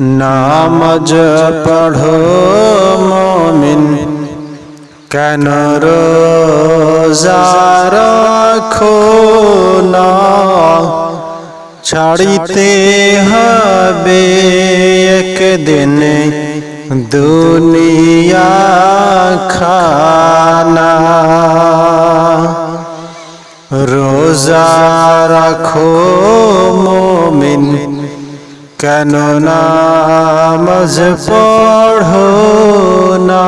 নামাজ পড়ো মমিন কেন রোজা রাখো না ছাড়িতে হবে একদিন দুনিয়া খানা রোজা রাখো মমিন কেন নামাজ পড়ো না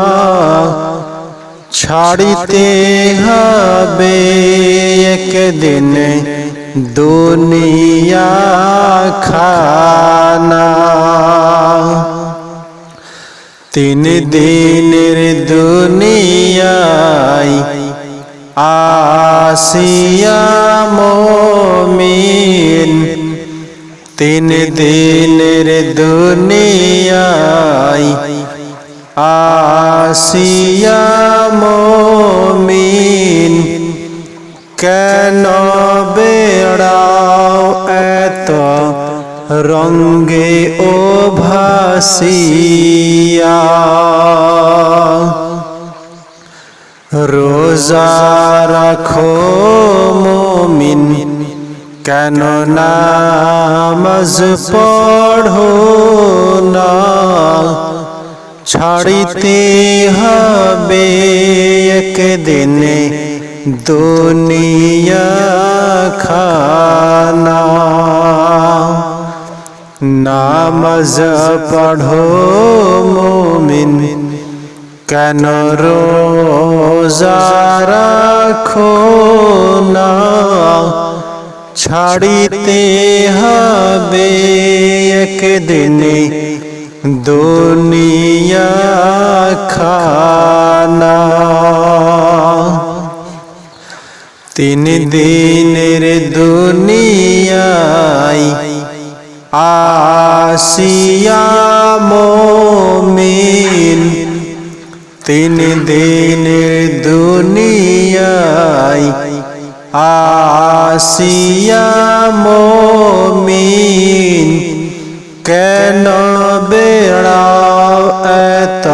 ছাড়িতে হবে একদিন দুনিয়া খানা। তিন দিনের দুনিয়ায় আসিয়া মমিন তিন দিনের দুনিয়ায় আসিয়া মমিন কেন বেড়াও এত রঙ্গে ও ভাসিয়া? রোজা রাখো মমিন কেন নামাজ পড়ো না? ছাড়িতে হবে একদিন দুনিয়া খানা। নামাজ পড়ো মমিন, কেন রোজা রাখো না? ছাড়িতে হবে একদিন দুনিয়া খানা তিন দিনের দুনিয়ায় আসিয়া মমিন তিন দিনের দুনিয়ায় আসিয়া মমিন কেন বেড়াও এত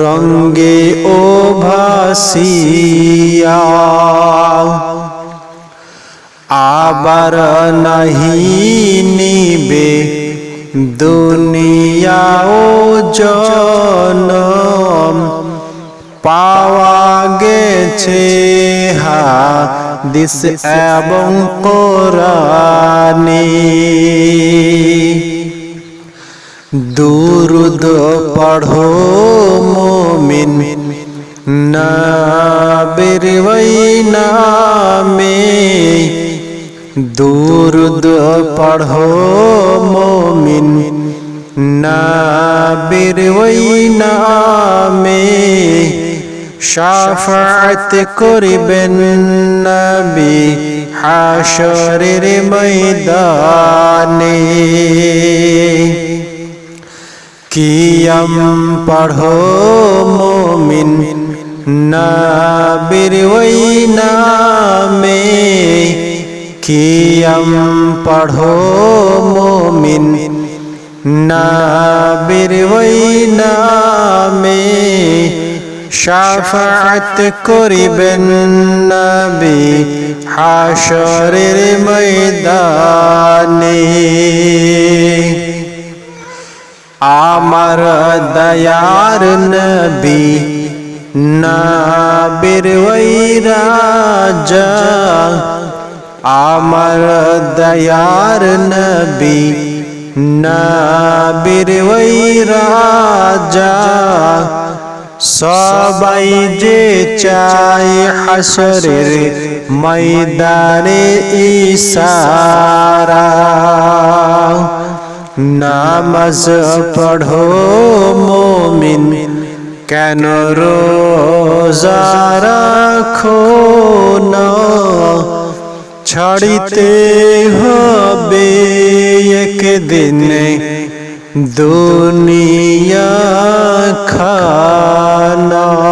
রঙ্গে ও ভাসিয়া আবার নাহি নিবে দুনিয়া ও জনম পাওয়া গেছে হাদিস এবং কোরআনে দুরুদ পড়ো মোমিন নাবির নামে। দুরুদ পড়ো মোমিন নাবির নামে। শাফাত করিবেন নবী হাশরের ময়দানে। কিয়াম পড়ো মোমিন নাবির ওই নামে। কিয়াম পড়ো মোমিন নাবির ওই নামে। শাফাত করিবেন নবী হাশরের ময়দানে। আমার দয়ার নবী নাবির রাজা। আমার দয়ার নবী নাবির রাজা। সবাই যে চাই হাসরের ময়দানে ইসারা নামাজ পড়ো মোমিন, কেন রোজা রাখো না? ছাড়িতে হবে একদিন দুনিয়া খানা